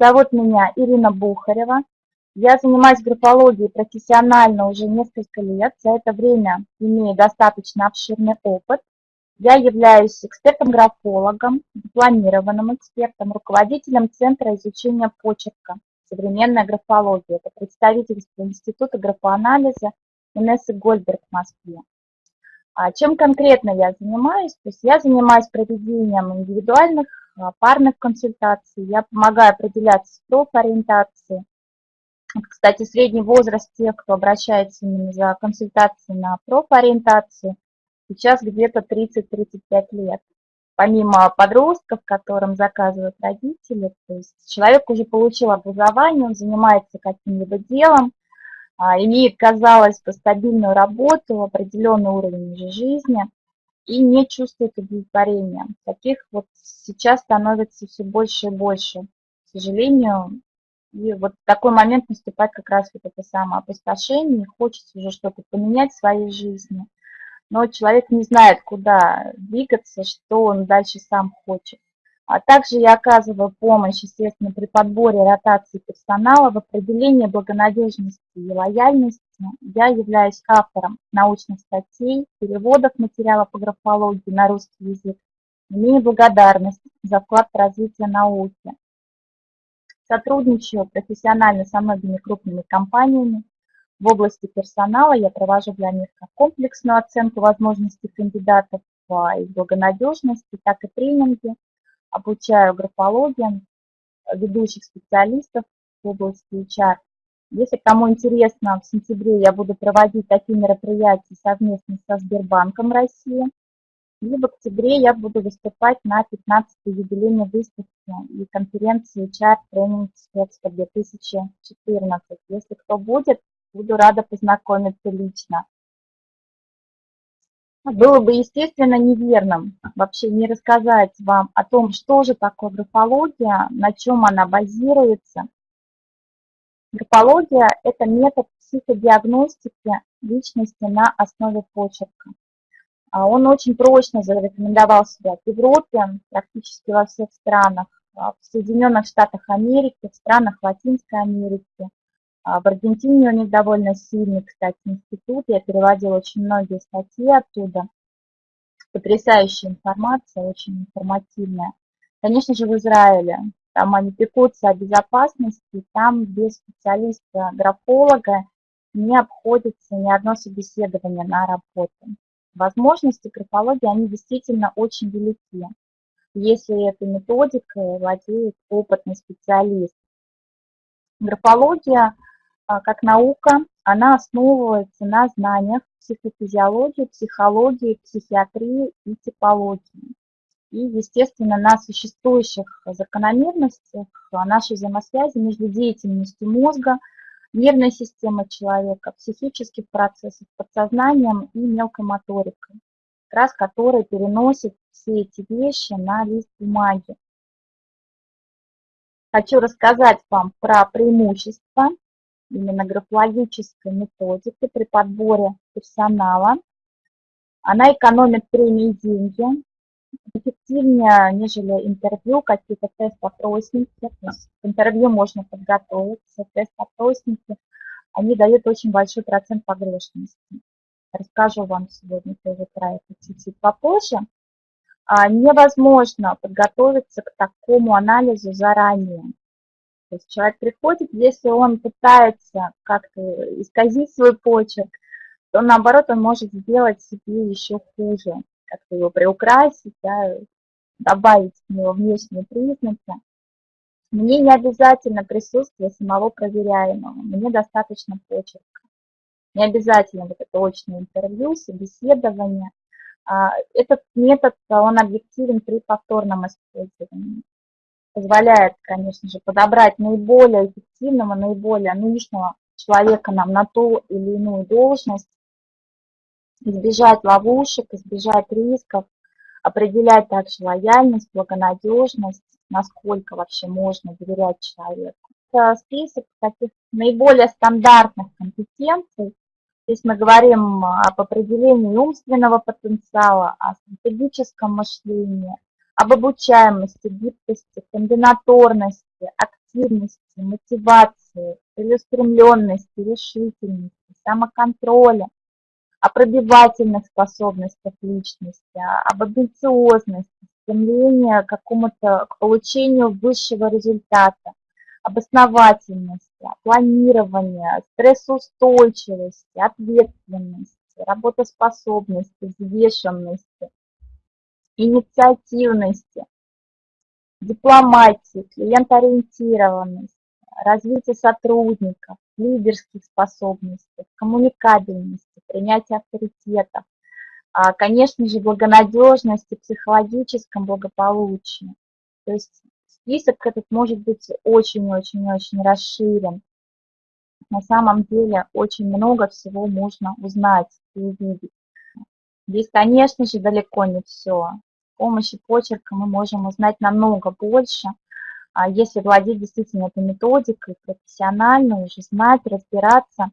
Зовут меня Ирина Бухарева. Я занимаюсь графологией профессионально уже несколько лет. За это время имею достаточно обширный опыт. Я являюсь экспертом-графологом, дипломированным экспертом, руководителем Центра изучения почерка «Современная графология». Это представительство Института графоанализа Инессы Гольдберг в Москве. А чем конкретно я занимаюсь? То есть я занимаюсь проведением индивидуальных парных консультаций, я помогаю определяться с профориентацией. Кстати, средний возраст тех, кто обращается именно за консультацией на профориентацию, сейчас где-то 30-35 лет. Помимо подростков, которым заказывают родители, то есть человек уже получил образование, он занимается каким-либо делом, а, имеет, казалось бы, стабильную работу, определенный уровень жизни и не чувствует удовлетворения. Таких вот сейчас становится все больше и больше, к сожалению. И вот такой момент наступает как раз вот это самое опустошение, хочется уже что-то поменять в своей жизни – но человек не знает, куда двигаться, что он дальше сам хочет. А также я оказываю помощь, естественно, при подборе ротации персонала в определении благонадежности и лояльности. Я являюсь автором научных статей, переводов материала по графологии на русский язык. Имею благодарность за вклад в развитие науки. Сотрудничаю профессионально со многими крупными компаниями, в области персонала я провожу для них как комплексную оценку возможностей кандидатов их благонадежности, так и тренинги, обучаю графологии ведущих специалистов в области HR. Если кому интересно, в сентябре я буду проводить такие мероприятия совместно со Сбербанком России. И в октябре я буду выступать на 15-й юбилейной выставке и конференции HR Training Expo 2014. Если кто будет, Буду рада познакомиться лично. Было бы, естественно, неверным вообще не рассказать вам о том, что же такое графология, на чем она базируется. Графология – это метод психодиагностики личности на основе почерка. А он очень прочно зарекомендовал себя в Европе, практически во всех странах, в Соединенных Штатах Америки, в странах Латинской Америки, а в Аргентине у них довольно сильный, кстати, институт. Я переводила очень многие статьи оттуда. Потрясающая информация, очень информативная. Конечно же, в Израиле. Там они пекутся о безопасности, там без специалиста-графолога не обходится ни одно собеседование на работу. Возможности графологии, они действительно очень велики, если этой методикой владеет опытный специалист. Графология а, как наука, она основывается на знаниях психофизиологии, психологии, психиатрии и типологии. И, естественно, на существующих закономерностях нашей взаимосвязи между деятельностью мозга, нервной системой человека, психических процессов, подсознанием и мелкой моторикой, как раз которые переносят все эти вещи на лист бумаги. Хочу рассказать вам про преимущества именно графологической методики при подборе персонала. Она экономит время и деньги, эффективнее, нежели интервью, какие-то тест-опросники. То интервью можно подготовиться, тест-опросники, они дают очень большой процент погрешности. Расскажу вам сегодня тоже про это чуть-чуть попозже. А невозможно подготовиться к такому анализу заранее. То есть человек приходит, если он пытается как-то исказить свой почерк, то наоборот он может сделать себе еще хуже, как-то его приукрасить, да, добавить в него внешние признаки. Мне не обязательно присутствие самого проверяемого, мне достаточно почерка. Не обязательно вот это очное интервью, собеседование. А, этот метод, он объективен при повторном использовании позволяет, конечно же, подобрать наиболее эффективного, наиболее нужного человека нам на ту или иную должность, избежать ловушек, избежать рисков, определять также лояльность, благонадежность, насколько вообще можно доверять человеку. Это список таких наиболее стандартных компетенций. Здесь мы говорим об определении умственного потенциала, о стратегическом мышлении, об обучаемости, гибкости, комбинаторности, эффективности, мотивации, целеустремленности, решительности, самоконтроля, о пробивательных способностях личности, об амбициозности, стремлении к какому-то, к получению высшего результата, об основательности, планировании, стрессоустойчивости, ответственности, работоспособности, взвешенности, инициативности, дипломатии, клиентоориентированности, развития сотрудников, лидерских способностей, коммуникабельности, принятия авторитета, а, конечно же, благонадежности, психологическом благополучии. То есть список этот может быть очень-очень-очень расширен. На самом деле очень много всего можно узнать и увидеть. Здесь, конечно же, далеко не все. С помощью почерка мы можем узнать намного больше, а если владеть действительно этой методикой профессионально, уже знать, разбираться.